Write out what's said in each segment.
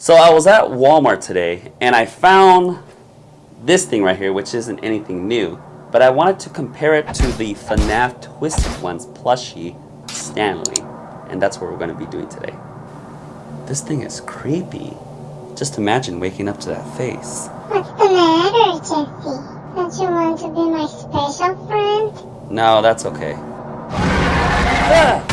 So I was at Walmart today and I found this thing right here, which isn't anything new, but I wanted to compare it to the FNAF Twisted Ones plushie, Stanley. And that's what we're going to be doing today. This thing is creepy. Just imagine waking up to that face. What's the matter, Jesse? Don't you want to be my special friend? No, that's okay. Ah!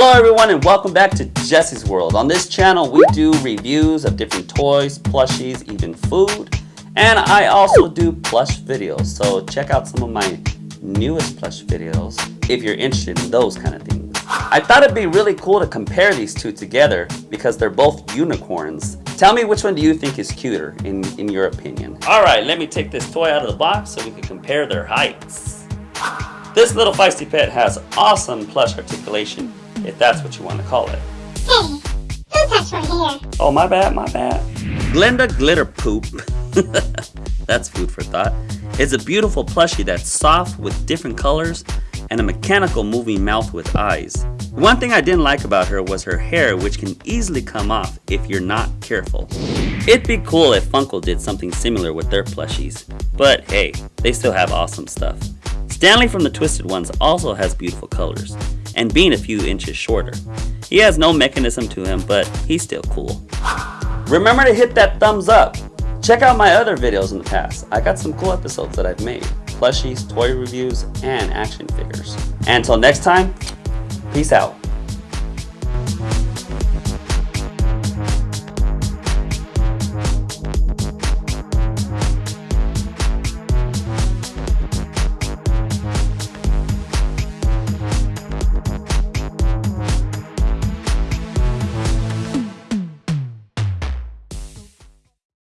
Hello everyone and welcome back to Jesse's World. On this channel we do reviews of different toys, plushies, even food. And I also do plush videos, so check out some of my newest plush videos if you're interested in those kind of things. I thought it'd be really cool to compare these two together because they're both unicorns. Tell me which one do you think is cuter in, in your opinion. Alright, let me take this toy out of the box so we can compare their heights. This little feisty pet has awesome plush articulation if that's what you want to call it. Hey, don't touch my hair. Oh, my bad, my bad. Glinda Glitter Poop, that's food for thought, is a beautiful plushie that's soft with different colors and a mechanical moving mouth with eyes. One thing I didn't like about her was her hair which can easily come off if you're not careful. It'd be cool if Funko did something similar with their plushies, but hey, they still have awesome stuff. Stanley from the Twisted Ones also has beautiful colors, and being a few inches shorter. He has no mechanism to him, but he's still cool. Remember to hit that thumbs up. Check out my other videos in the past. I got some cool episodes that I've made. Plushies, toy reviews, and action figures. Until next time, peace out.